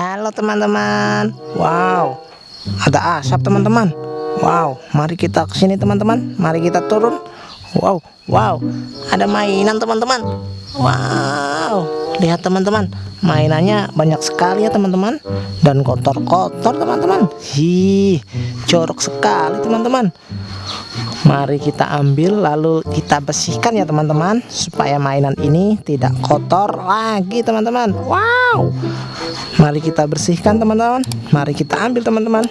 Halo teman-teman. Wow. Ada asap teman-teman. Wow. Mari kita ke sini teman-teman. Mari kita turun. Wow. Wow. Ada mainan teman-teman. Wow. Lihat teman-teman. Mainannya banyak sekali ya teman-teman. Dan kotor-kotor teman-teman. Hi Jorok sekali teman-teman Mari kita ambil lalu kita bersihkan ya teman-teman Supaya mainan ini tidak kotor lagi teman-teman. Wow. Mari kita bersihkan teman-teman. Mari kita ambil teman-teman.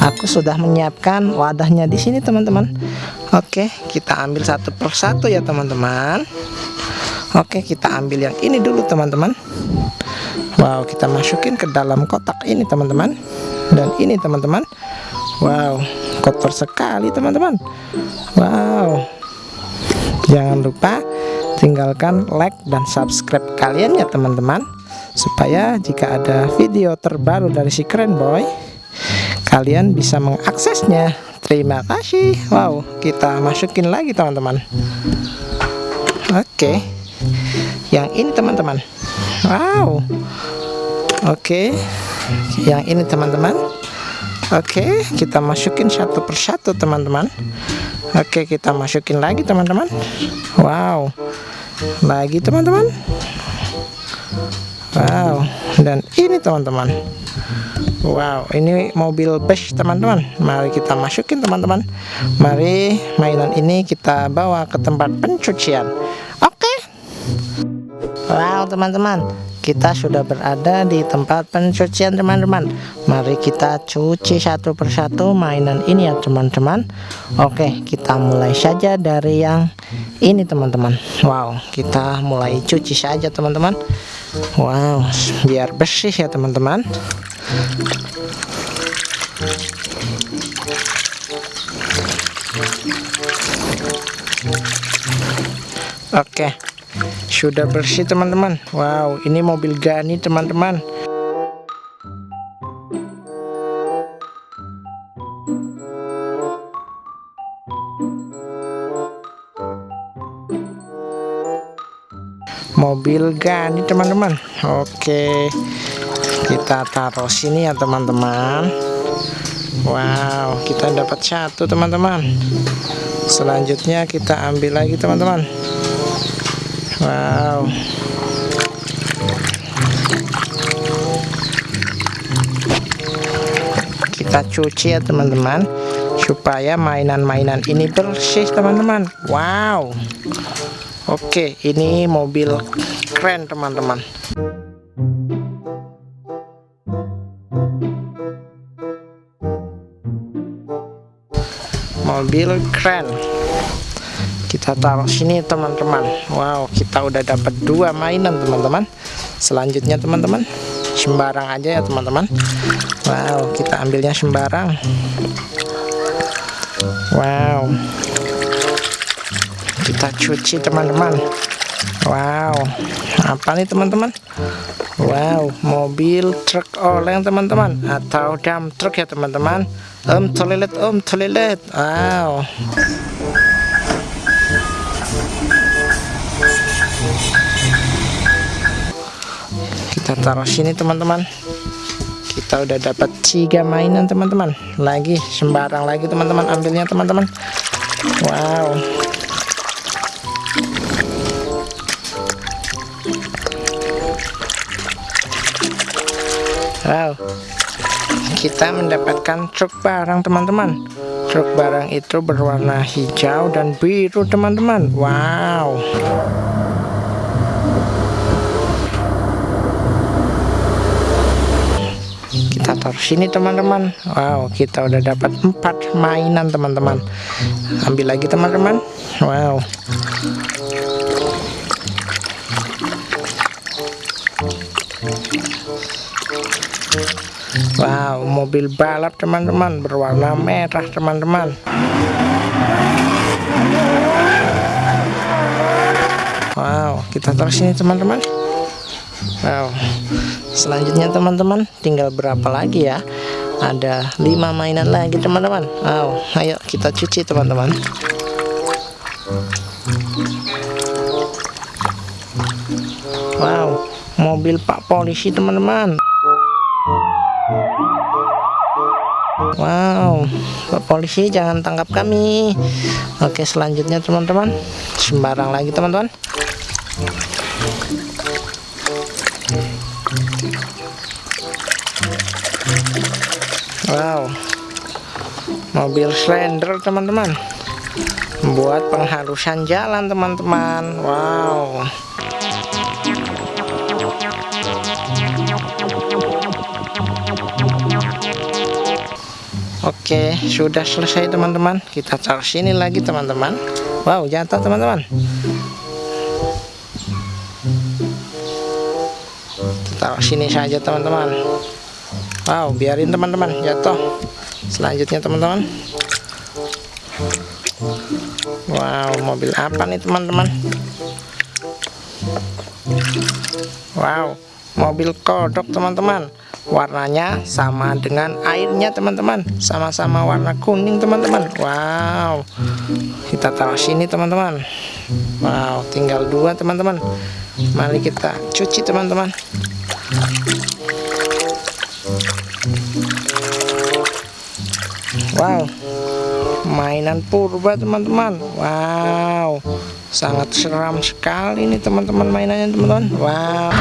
Aku sudah menyiapkan wadahnya di sini teman-teman. Oke kita ambil satu persatu ya teman-teman. Oke kita ambil yang ini dulu teman-teman. Wow kita masukin ke dalam kotak ini teman-teman. Dan ini teman-teman. Wow kotor sekali teman-teman. Wow. Jangan lupa tinggalkan like dan subscribe kalian ya teman-teman. Supaya jika ada video terbaru dari si keren boy Kalian bisa mengaksesnya. Terima kasih. Wow kita masukin lagi teman-teman. Oke. Yang ini teman-teman. Wow. Oke. Yang ini teman-teman Oke kita masukin satu persatu teman-teman. Oke kita masukin lagi teman-teman. Wow. Lagi teman-teman. Wow. Dan ini teman-teman. Wow ini mobil bus teman-teman. Mari kita masukin teman-teman. Mari mainan ini kita bawa ke tempat pencucian. Oke. Wow teman-teman kita sudah berada di tempat pencucian teman-teman. Mari kita cuci satu persatu mainan ini ya teman-teman. Oke kita mulai saja dari yang ini teman-teman. Wow kita mulai cuci saja teman-teman. Wow biar bersih ya teman-teman. Oke sudah bersih teman-teman. Wow ini mobil Gani teman-teman. Mobil Gani teman-teman. Oke kita taruh sini ya teman-teman. Wow kita dapat satu teman-teman. Selanjutnya kita ambil lagi teman-teman Wow. Kita cuci ya teman-teman supaya mainan-mainan ini bersih teman-teman. Wow. Oke, ini mobil keren teman-teman. Mobil keren kita taruh sini teman-teman. Wow kita udah dapat dua mainan teman-teman. Selanjutnya teman-teman sembarang aja ya teman-teman. Wow kita ambilnya sembarang. Wow. Kita cuci teman-teman. Wow. Apa nih teman-teman? Wow mobil truk oleng teman-teman. Atau dump truk ya teman-teman. Om toilet om toilet. Wow kita taruh sini teman-teman. Kita udah dapat tiga mainan teman-teman. Lagi sembarang lagi teman-teman ambilnya teman-teman. Wow. Wow. Kita mendapatkan truk barang teman-teman. Truk barang itu berwarna hijau dan biru teman-teman. Wow kita taruh sini teman-teman. Wow kita udah dapat empat mainan teman-teman. Ambil lagi teman-teman. Wow. Wow mobil balap teman-teman. Berwarna merah teman-teman. Wow kita taruh sini teman-teman Wow. Selanjutnya teman-teman tinggal berapa lagi ya? Ada lima mainan lagi teman-teman. Wow. Ayo kita cuci teman-teman. Wow. Mobil pak polisi teman-teman. Wow, Pak polisi jangan tangkap kami. Oke, selanjutnya teman-teman, sembarang lagi teman-teman. Wow, mobil slender teman-teman, buat penghalusan jalan teman-teman. Wow. Oke sudah selesai teman-teman. Kita taruh sini lagi teman-teman. Wow jatuh teman-teman. Taruh sini saja teman-teman Wow biarin teman-teman. Jatuh selanjutnya teman-teman. Wow mobil apa nih teman-teman? Wow mobil kodok teman-teman. Warnanya sama dengan airnya teman-teman. Sama-sama warna kuning teman-teman. Wow. Kita taruh sini teman-teman. Wow tinggal dua teman-teman. Mari kita cuci teman-teman Wow. Mainan purba teman-teman. Wow. Sangat seram sekali nih teman-teman mainannya teman-teman. Wow.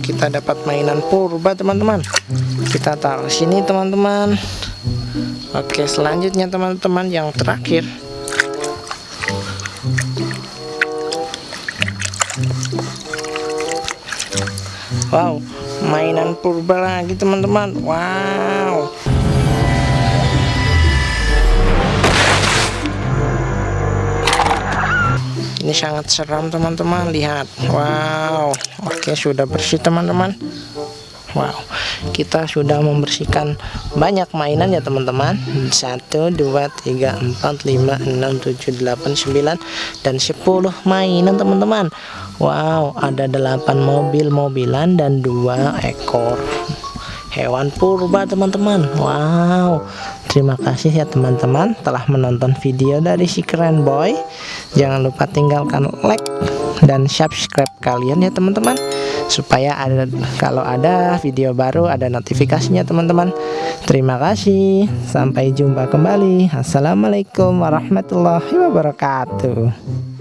Kita dapat mainan purba teman-teman. Kita taruh sini teman-teman. Oke selanjutnya teman-teman yang terakhir wow mainan purba lagi teman-teman. Wow. Ini sangat seram teman-teman. Lihat. Wow. Oke sudah bersih teman-teman Wow. Kita sudah membersihkan banyak mainan ya teman-teman. 1 2 3 4 5 6 7 8 9 dan 10 mainan teman-teman. Wow ada 8 mobil-mobilan dan dua ekor hewan purba teman-teman. Wow. Terima kasih ya teman-teman telah menonton video dari si keren boy. Jangan lupa tinggalkan like dan subscribe kalian ya teman-teman Supaya ada kalau ada video baru ada notifikasinya teman-teman. Terima kasih. Sampai jumpa kembali. Assalamualaikum warahmatullahi wabarakatuh